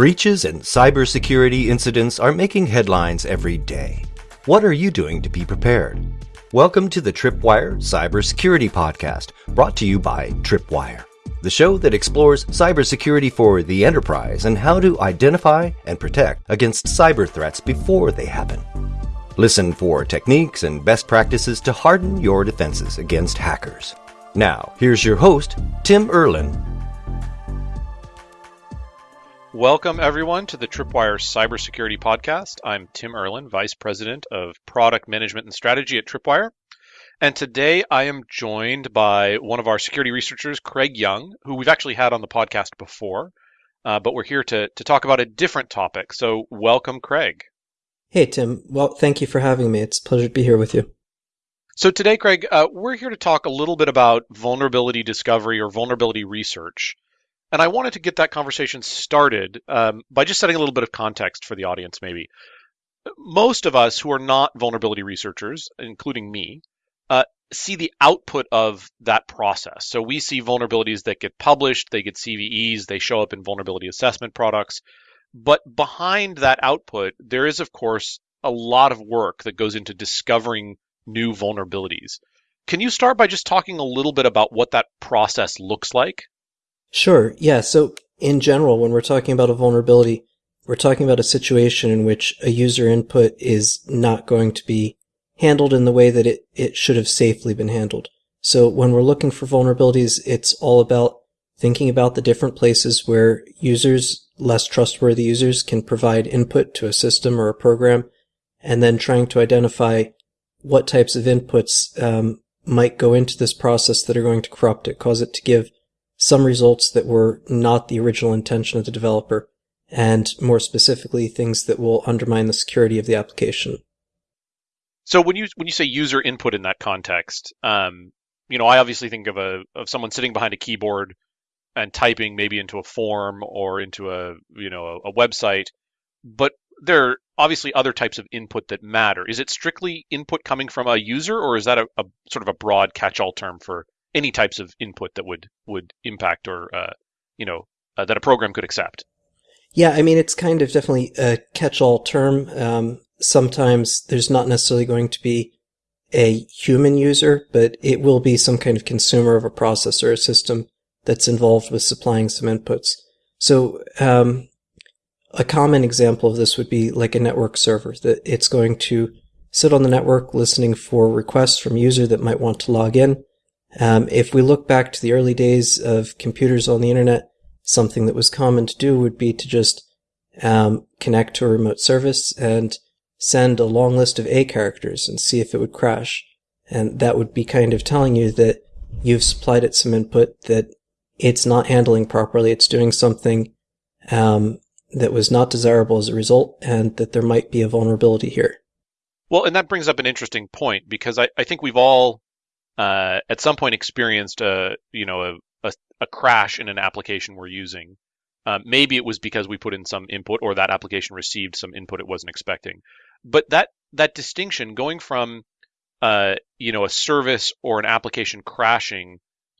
Breaches and cybersecurity incidents are making headlines every day. What are you doing to be prepared? Welcome to the Tripwire Cybersecurity Podcast, brought to you by Tripwire, the show that explores cybersecurity for the enterprise and how to identify and protect against cyber threats before they happen. Listen for techniques and best practices to harden your defenses against hackers. Now, here's your host, Tim Erlin. Welcome, everyone, to the Tripwire Cybersecurity Podcast. I'm Tim Erlin, Vice President of Product Management and Strategy at Tripwire. And today I am joined by one of our security researchers, Craig Young, who we've actually had on the podcast before, uh, but we're here to, to talk about a different topic. So, welcome, Craig. Hey, Tim. Well, thank you for having me. It's a pleasure to be here with you. So, today, Craig, uh, we're here to talk a little bit about vulnerability discovery or vulnerability research. And I wanted to get that conversation started um, by just setting a little bit of context for the audience, maybe. Most of us who are not vulnerability researchers, including me, uh, see the output of that process. So we see vulnerabilities that get published, they get CVEs, they show up in vulnerability assessment products. But behind that output, there is, of course, a lot of work that goes into discovering new vulnerabilities. Can you start by just talking a little bit about what that process looks like? Sure. Yeah. So, in general, when we're talking about a vulnerability, we're talking about a situation in which a user input is not going to be handled in the way that it, it should have safely been handled. So, when we're looking for vulnerabilities, it's all about thinking about the different places where users less trustworthy users can provide input to a system or a program, and then trying to identify what types of inputs um, might go into this process that are going to corrupt it, cause it to give some results that were not the original intention of the developer, and more specifically, things that will undermine the security of the application. So when you when you say user input in that context, um, you know, I obviously think of a of someone sitting behind a keyboard and typing maybe into a form or into a you know a, a website but there are obviously other types of input that matter is it strictly input coming from a user or is that a, a sort of a broad catch-all term for any types of input that would would impact or uh, you know uh, that a program could accept yeah i mean it's kind of definitely a catch-all term um, sometimes there's not necessarily going to be a human user but it will be some kind of consumer of a process or a system that's involved with supplying some inputs. So, um, a common example of this would be like a network server that it's going to sit on the network listening for requests from user that might want to log in. Um, if we look back to the early days of computers on the internet, something that was common to do would be to just um, connect to a remote service and send a long list of A characters and see if it would crash. And that would be kind of telling you that you've supplied it some input that it's not handling properly. It's doing something um, that was not desirable as a result, and that there might be a vulnerability here. Well, and that brings up an interesting point because I, I think we've all uh, at some point experienced a you know a, a, a crash in an application we're using. Uh, maybe it was because we put in some input or that application received some input it wasn't expecting. But that that distinction going from uh, you know a service or an application crashing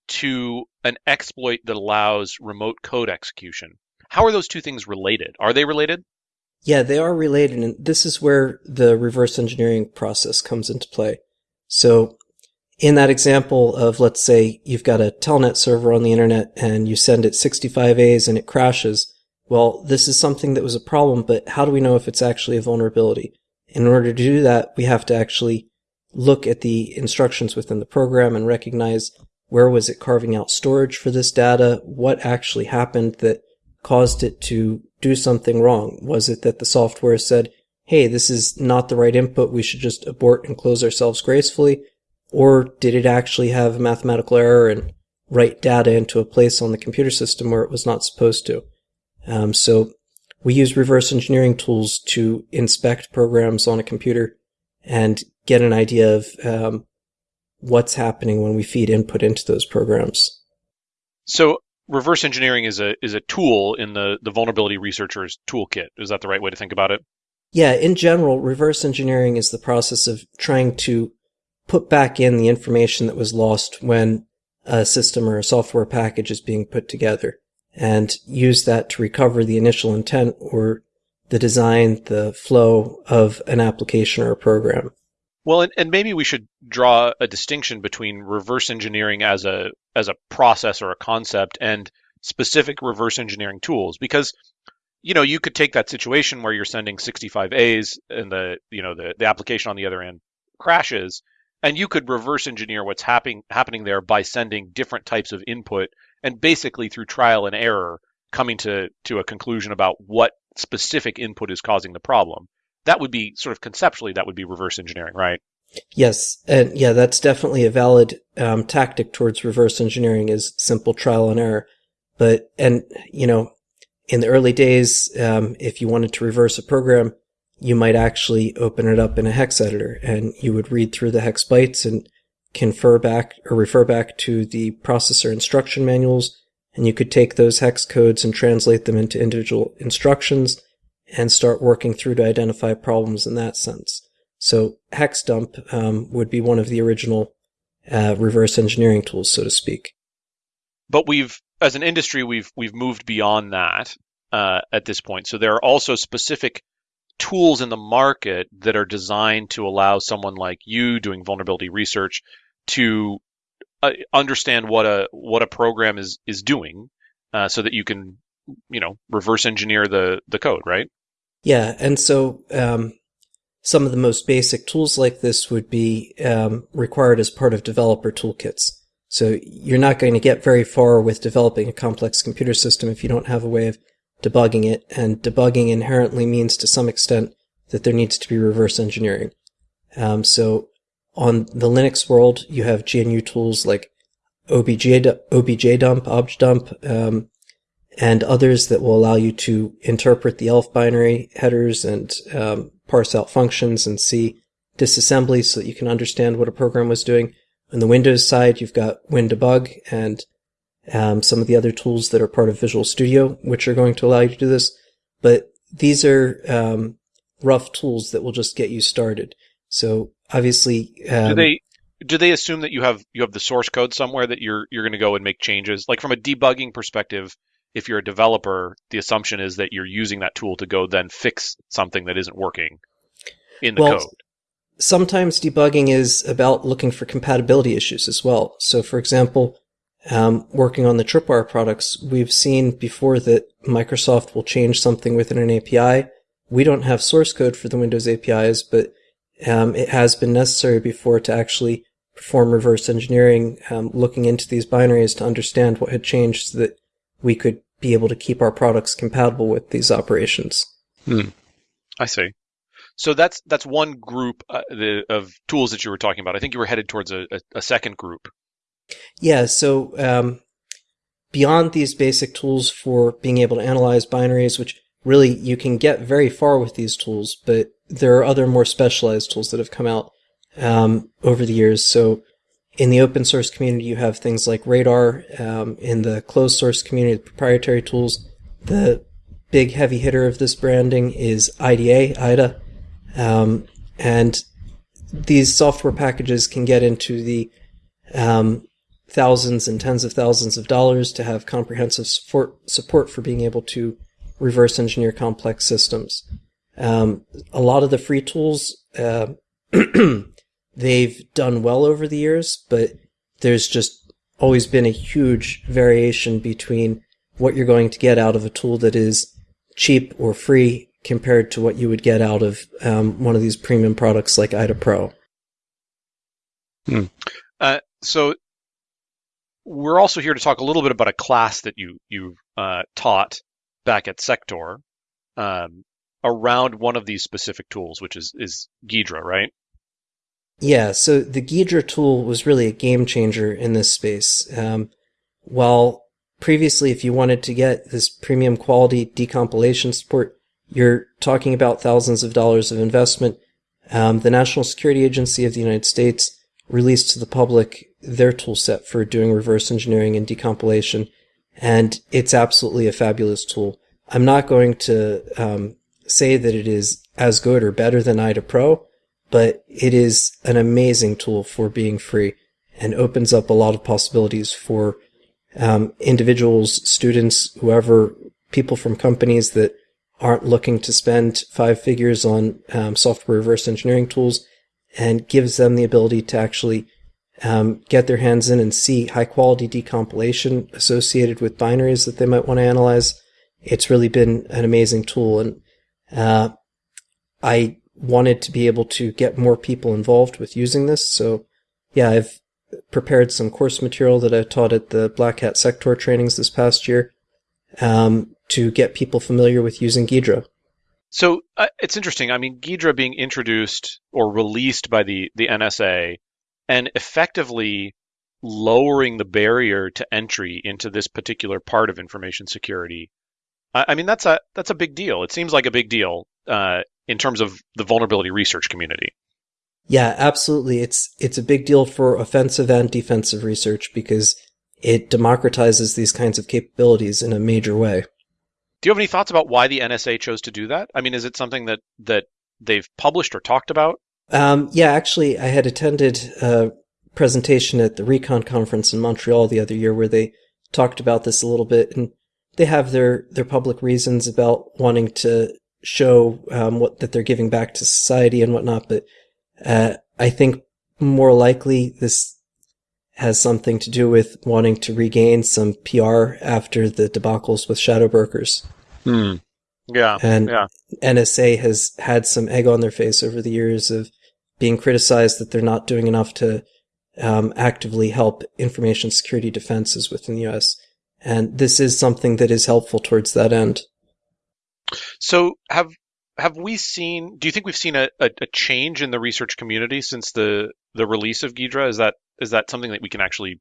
to an exploit that allows remote code execution. How are those two things related? Are they related? Yeah, they are related, and this is where the reverse engineering process comes into play. So, in that example of, let's say, you've got a telnet server on the internet and you send it 65 A's and it crashes. Well, this is something that was a problem, but how do we know if it's actually a vulnerability? In order to do that, we have to actually look at the instructions within the program and recognize where was it carving out storage for this data? What actually happened that caused it to do something wrong? Was it that the software said, hey, this is not the right input, we should just abort and close ourselves gracefully? Or did it actually have a mathematical error and write data into a place on the computer system where it was not supposed to? Um, so we use reverse engineering tools to inspect programs on a computer and get an idea of um, what's happening when we feed input into those programs. So reverse engineering is a is a tool in the the vulnerability researcher's toolkit. Is that the right way to think about it? Yeah, in general, reverse engineering is the process of trying to put back in the information that was lost when a system or a software package is being put together. and use that to recover the initial intent or the design, the flow of an application or a program. Well, and, and maybe we should draw a distinction between reverse engineering as a as a process or a concept and specific reverse engineering tools because you know you could take that situation where you're sending 65 A's and the you know the, the application on the other end crashes and you could reverse engineer what's happening happening there by sending different types of input and basically through trial and error coming to to a conclusion about what specific input is causing the problem. That would be sort of conceptually that would be reverse engineering right? Yes. And yeah that's definitely a valid um, tactic towards reverse engineering is simple trial and error. But and you know in the early days um, if you wanted to reverse a program you might actually open it up in a hex editor and you would read through the hex bytes and confer back or refer back to the processor instruction manuals. And you could take those hex codes and translate them into individual instructions and start working through to identify problems in that sense. So hex dump um, would be one of the original uh, reverse engineering tools, so to speak. But we've, as an industry, we've we've moved beyond that uh, at this point. So there are also specific tools in the market that are designed to allow someone like you doing vulnerability research to uh, understand what a what a program is is doing, uh, so that you can you know reverse engineer the the code, right? Yeah, and so um, some of the most basic tools like this would be um, required as part of developer toolkits. So you're not going to get very far with developing a complex computer system if you don't have a way of debugging it, and debugging inherently means to some extent that there needs to be reverse engineering. Um, so on the Linux world, you have GNU tools like OBJ, OBJDump, OBJDump, um, and others that will allow you to interpret the ELF binary headers and um, parse out functions and see disassembly so that you can understand what a program was doing. On the Windows side, you've got WinDbg and um, some of the other tools that are part of Visual Studio, which are going to allow you to do this. But these are um, rough tools that will just get you started. So obviously, um, do they do they assume that you have you have the source code somewhere that you're you're going to go and make changes? Like from a debugging perspective, if you're a developer, the assumption is that you're using that tool to go then fix something that isn't working in the well, code. Sometimes debugging is about looking for compatibility issues as well. So, for example, um, working on the Tripwire products, we've seen before that Microsoft will change something within an API. We don't have source code for the Windows APIs, but um, it has been necessary before to actually perform reverse engineering, um, looking into these binaries to understand what had changed so that we could be able to keep our products compatible with these operations. Hmm. I see. So that's that's one group uh, the, of tools that you were talking about. I think you were headed towards a, a, a second group. Yeah, so um, beyond these basic tools for being able to analyze binaries, which really you can get very far with these tools, but there are other more specialized tools that have come out um, over the years. So in the open source community, you have things like Radar. Um, in the closed source community, the proprietary tools, the big heavy hitter of this branding is IDA, IDA. Um, and these software packages can get into the um, thousands and tens of thousands of dollars to have comprehensive support, support for being able to reverse engineer complex systems. Um, a lot of the free tools, uh, they've done well over the years, but there's just always been a huge variation between what you're going to get out of a tool that is cheap or free compared to what you would get out of um, one of these premium products like IDA Pro. Hmm. Uh, so we're also here to talk a little bit about a class that you you uh, taught back at SecTor um, around one of these specific tools, which is is Ghidra, right? Yeah. So the Ghidra tool was really a game changer in this space. Um, while previously, if you wanted to get this premium quality decompilation support, you're talking about thousands of dollars of investment. Um, the National Security Agency of the United States released to the public their tool set for doing reverse engineering and decompilation, and it's absolutely a fabulous tool. I'm not going to um, say that it is as good or better than IDA Pro, but it is an amazing tool for being free and opens up a lot of possibilities for um, individuals, students, whoever, people from companies that aren't looking to spend five figures on um, software reverse engineering tools and gives them the ability to actually um, get their hands in and see high quality decompilation associated with binaries that they might want to analyze. It's really been an amazing tool. And uh, I wanted to be able to get more people involved with using this. So, yeah, I've prepared some course material that I taught at the Black Hat SecTor trainings this past year um, to get people familiar with using Ghidra. So uh, it's interesting. I mean, Ghidra being introduced or released by the, the NSA and effectively lowering the barrier to entry into this particular part of information security. I, I mean, that's a that's a big deal. It seems like a big deal uh, in terms of the vulnerability research community. Yeah, absolutely. It's it's a big deal for offensive and defensive research because it democratizes these kinds of capabilities in a major way. Do you have any thoughts about why the NSA chose to do that? I mean, is it something that that they've published or talked about? Um, yeah, actually, I had attended a presentation at the Recon conference in Montreal the other year where they talked about this a little bit, and they have their their public reasons about wanting to show um, what that they're giving back to society and whatnot. But uh, I think more likely this has something to do with wanting to regain some PR after the debacles with Shadow Brokers. Hmm. Yeah. And yeah. NSA has had some egg on their face over the years of being criticized that they're not doing enough to um, actively help information security defenses within the US. And this is something that is helpful towards that end. So have have we seen do you think we've seen a, a, a change in the research community since the the release of Ghidra? Is that is that something that we can actually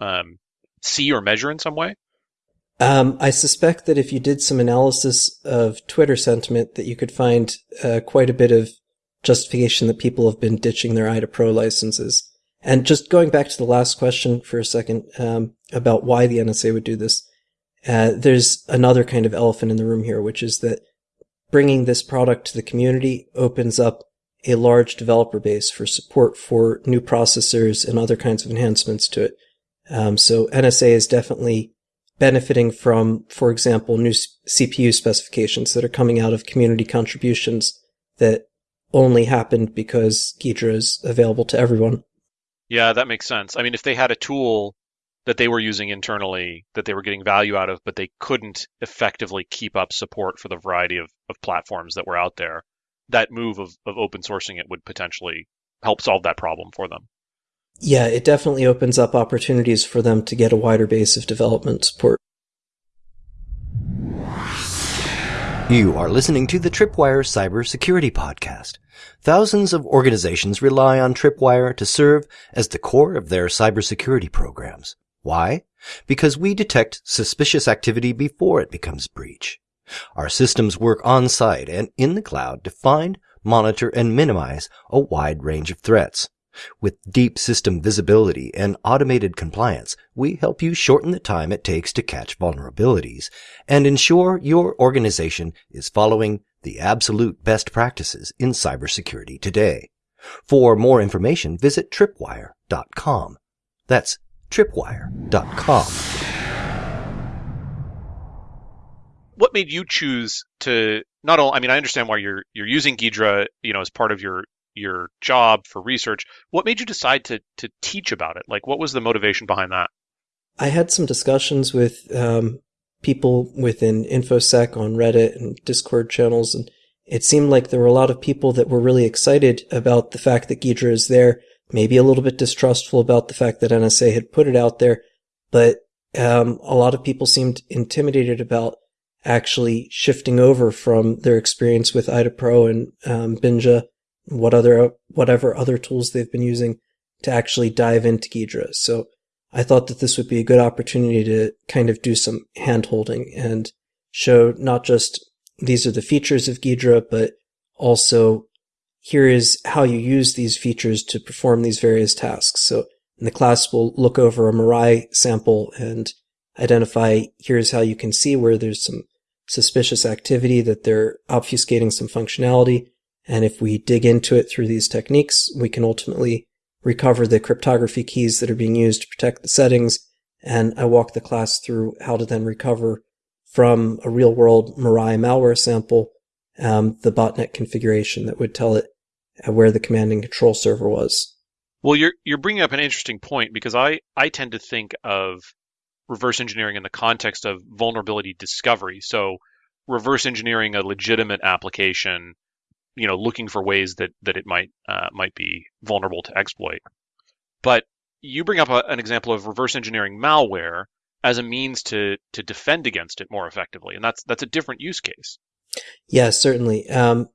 um, see or measure in some way? Um, I suspect that if you did some analysis of Twitter sentiment, that you could find uh, quite a bit of justification that people have been ditching their IDA Pro licenses. And just going back to the last question for a second um, about why the NSA would do this, uh, there's another kind of elephant in the room here, which is that bringing this product to the community opens up a large developer base for support for new processors and other kinds of enhancements to it. Um, so NSA is definitely benefiting from, for example, new CPU specifications that are coming out of community contributions that only happened because Ghidra is available to everyone. Yeah, that makes sense. I mean, if they had a tool that they were using internally that they were getting value out of, but they couldn't effectively keep up support for the variety of, of platforms that were out there, that move of, of open sourcing it would potentially help solve that problem for them. Yeah, it definitely opens up opportunities for them to get a wider base of development support. You are listening to the Tripwire Cybersecurity Podcast. Thousands of organizations rely on Tripwire to serve as the core of their cybersecurity programs. Why? Because we detect suspicious activity before it becomes breach. Our systems work on site and in the cloud to find, monitor, and minimize a wide range of threats. With deep system visibility and automated compliance, we help you shorten the time it takes to catch vulnerabilities and ensure your organization is following the absolute best practices in cybersecurity today. For more information, visit tripwire.com. That's tripwire.com. What made you choose to not only? I mean, I understand why you're you're using Ghidra, you know, as part of your your job for research. What made you decide to to teach about it? Like, what was the motivation behind that? I had some discussions with um, people within InfoSec on Reddit and Discord channels, and it seemed like there were a lot of people that were really excited about the fact that Ghidra is there maybe a little bit distrustful about the fact that NSA had put it out there, but um, a lot of people seemed intimidated about actually shifting over from their experience with IDA Pro and um, Binja, what other whatever other tools they've been using to actually dive into Ghidra. So I thought that this would be a good opportunity to kind of do some hand holding and show not just these are the features of Ghidra, but also here is how you use these features to perform these various tasks. So in the class, we'll look over a Mirai sample and identify here's how you can see where there's some suspicious activity that they're obfuscating some functionality. And if we dig into it through these techniques, we can ultimately recover the cryptography keys that are being used to protect the settings and I walk the class through how to then recover from a real world Mirai malware sample um, the botnet configuration that would tell it where the command and control server was. Well, you're you're bringing up an interesting point because I I tend to think of reverse engineering in the context of vulnerability discovery. So reverse engineering a legitimate application, you know, looking for ways that that it might uh, might be vulnerable to exploit. But you bring up a, an example of reverse engineering malware as a means to to defend against it more effectively, and that's that's a different use case. Yeah, certainly. Um,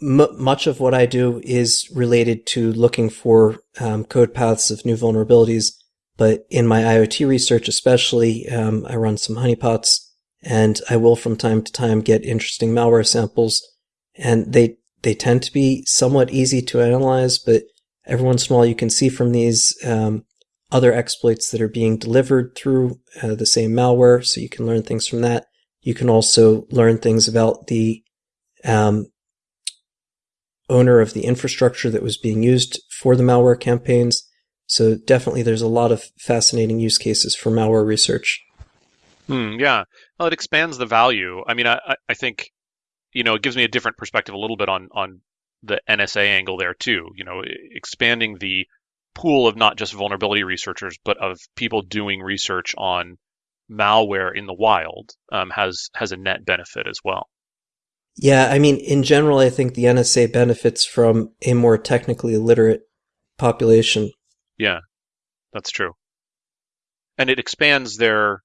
m- much of what I do is related to looking for um, code paths of new vulnerabilities. But in my IoT research, especially, um, I run some honeypots, and I will from time to time get interesting malware samples, and they they tend to be somewhat easy to analyze. But every once in a while, you can see from these um, other exploits that are being delivered through uh, the same malware, so you can learn things from that. You can also learn things about the um, owner of the infrastructure that was being used for the malware campaigns. So definitely there's a lot of fascinating use cases for malware research. Hmm, yeah. Well, it expands the value. I mean, I, I think, you know, it gives me a different perspective a little bit on, on the NSA angle there too. You know, expanding the pool of not just vulnerability researchers, but of people doing research on malware in the wild um, has has a net benefit as well. Yeah, I mean, in general, I think the NSA benefits from a more technically literate population. Yeah, that's true. And it expands their.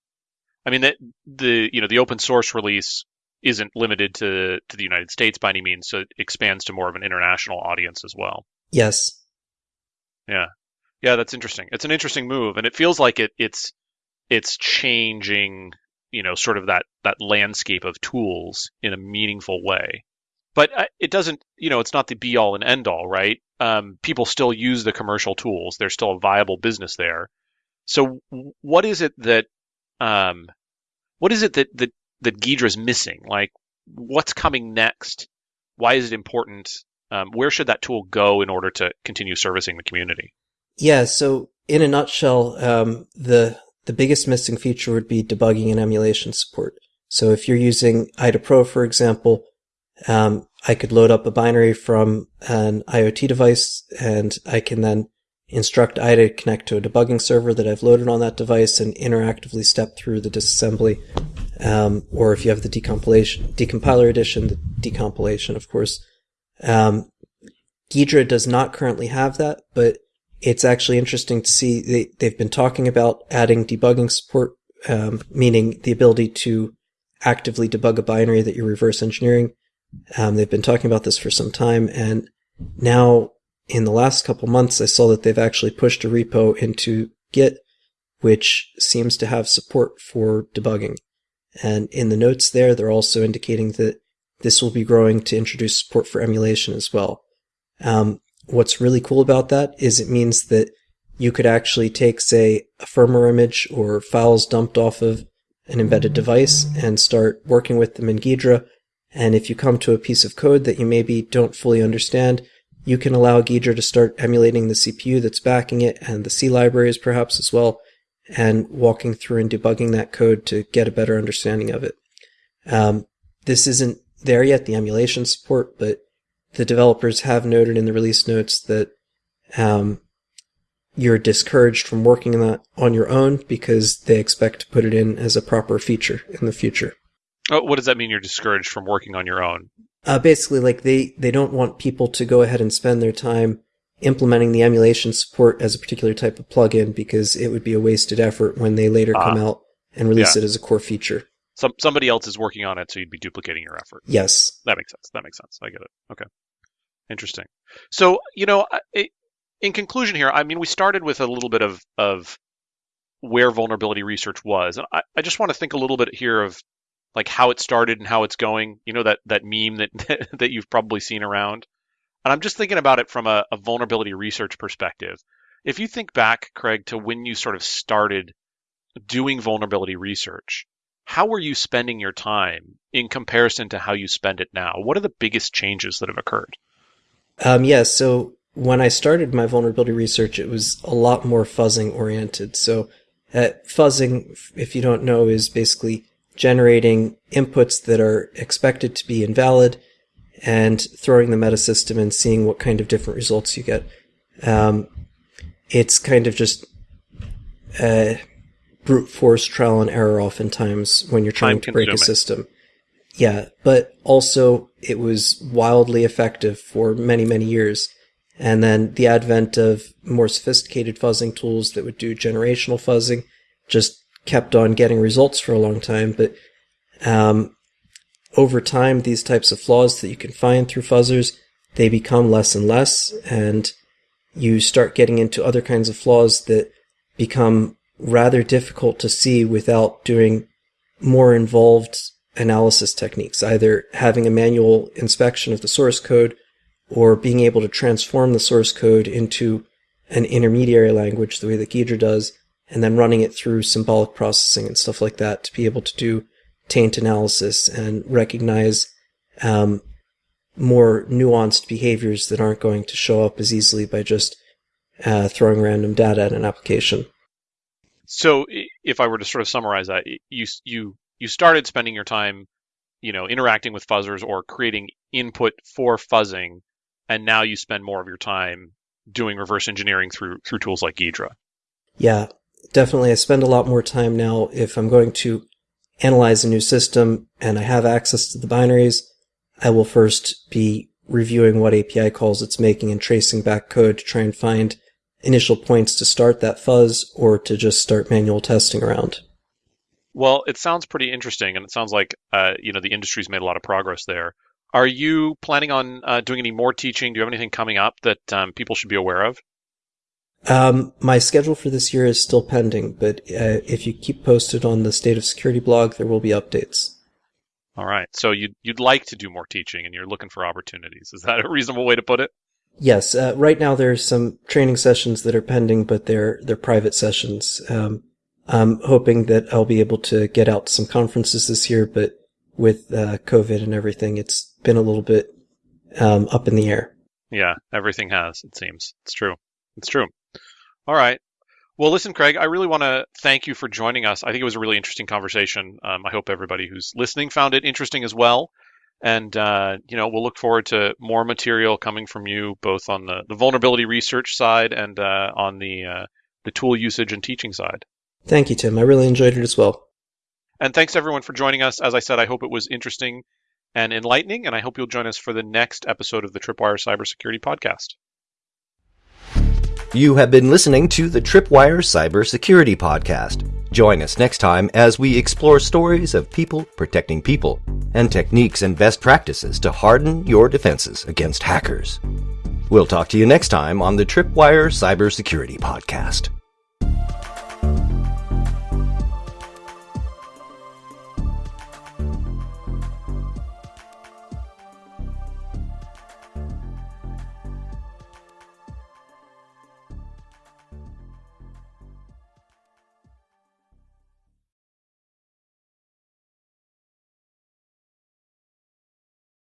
I mean, the, the you know the open source release isn't limited to to the United States by any means, so it expands to more of an international audience as well. Yes. Yeah, yeah, that's interesting. It's an interesting move, and it feels like it it's it's changing you know sort of that that landscape of tools in a meaningful way but uh, it doesn't you know it's not the be all and end all right um, people still use the commercial tools there's still a viable business there so what is it that um, what is it that that that Ghidra's missing like what's coming next why is it important um, where should that tool go in order to continue servicing the community yeah so in a nutshell um, the the biggest missing feature would be debugging and emulation support. So if you're using IDA Pro, for example, um, I could load up a binary from an IoT device and I can then instruct IDA to connect to a debugging server that I've loaded on that device and interactively step through the disassembly. Um, or if you have the decompilation, decompiler edition, the decompilation, of course. Um, Ghidra does not currently have that, but it's actually interesting to see they, they've been talking about adding debugging support, um, meaning the ability to actively debug a binary that you're reverse engineering. Um, they've been talking about this for some time, and now in the last couple months, I saw that they've actually pushed a repo into Git, which seems to have support for debugging. And in the notes there, they're also indicating that this will be growing to introduce support for emulation as well. Um, what's really cool about that is it means that you could actually take, say, a firmware image or files dumped off of an embedded device and start working with them in Ghidra. And if you come to a piece of code that you maybe don't fully understand, you can allow Ghidra to start emulating the CPU that's backing it and the C libraries perhaps as well, and walking through and debugging that code to get a better understanding of it. Um, this isn't there yet, the emulation support, but the developers have noted in the release notes that um, you're discouraged from working on that on your own because they expect to put it in as a proper feature in the future. Oh, what does that mean? You're discouraged from working on your own? Uh, basically, like they they don't want people to go ahead and spend their time implementing the emulation support as a particular type of plugin because it would be a wasted effort when they later come ah. out and release yeah. it as a core feature. Some somebody else is working on it, so you'd be duplicating your effort. Yes, that makes sense. That makes sense. I get it. Okay. Interesting. So, you know, in conclusion here, I mean, we started with a little bit of, of where vulnerability research was. And I, I just want to think a little bit here of like how it started and how it's going. You know, that, that meme that, that you've probably seen around. And I'm just thinking about it from a, a vulnerability research perspective. If you think back, Craig, to when you sort of started doing vulnerability research, how were you spending your time in comparison to how you spend it now? What are the biggest changes that have occurred? Um, yeah, so when I started my vulnerability research, it was a lot more fuzzing oriented. So Uh, fuzzing, if you don't know, is basically generating inputs that are expected to be invalid and throwing them at a system and seeing what kind of different results you get. Um, it's kind of just uh, brute force trial and error oftentimes when you're trying to break a system. Yeah, but also it was wildly effective for many, many years. And then the advent of more sophisticated fuzzing tools that would do generational fuzzing just kept on getting results for a long time. But um, over time, these types of flaws that you can find through fuzzers, they become less and less, and you start getting into other kinds of flaws that become rather difficult to see without doing more involved analysis techniques, either having a manual inspection of the source code or being able to transform the source code into an intermediary language the way that Ghidra does, and then running it through symbolic processing and stuff like that to be able to do taint analysis and recognize um, more nuanced behaviors that aren't going to show up as easily by just uh, throwing random data at an application. So, if I were to sort of summarize that, you you you started spending your time, you know, interacting with fuzzers or creating input for fuzzing, and now you spend more of your time doing reverse engineering through through tools like Ghidra. Yeah, definitely. I spend a lot more time now if I'm going to analyze a new system and I have access to the binaries. I will first be reviewing what API calls it's making and tracing back code to try and find initial points to start that fuzz or to just start manual testing around. Well, it sounds pretty interesting, and it sounds like uh, you know the industry's made a lot of progress there. Are you planning on uh, doing any more teaching? Do you have anything coming up that um, people should be aware of? Um, my schedule for this year is still pending, but uh, if you keep posted on the State of Security blog, there will be updates. All right. So you'd you'd like to do more teaching, and you're looking for opportunities. Is that a reasonable way to put it? Yes. Uh, right now, there's some training sessions that are pending, but they're they're private sessions. Um, I'm hoping that I'll be able to get out to some conferences this year, but with uh, COVID and everything, it's been a little bit um, up in the air. Yeah, everything has. It seems it's true. It's true. All right. Well, listen, Craig, I really want to thank you for joining us. I think it was a really interesting conversation. Um, I hope everybody who's listening found it interesting as well. And, uh, you know, we'll look forward to more material coming from you, both on the, the vulnerability research side and uh, on the, uh, the tool usage and teaching side. Thank you, Tim. I really enjoyed it as well. And thanks everyone for joining us. As I said, I hope it was interesting and enlightening, and I hope you'll join us for the next episode of the Tripwire Cybersecurity Podcast. You have been listening to the Tripwire Cybersecurity Podcast. Join us next time as we explore stories of people protecting people and techniques and best practices to harden your defenses against hackers. We'll talk to you next time on the Tripwire Cybersecurity Podcast.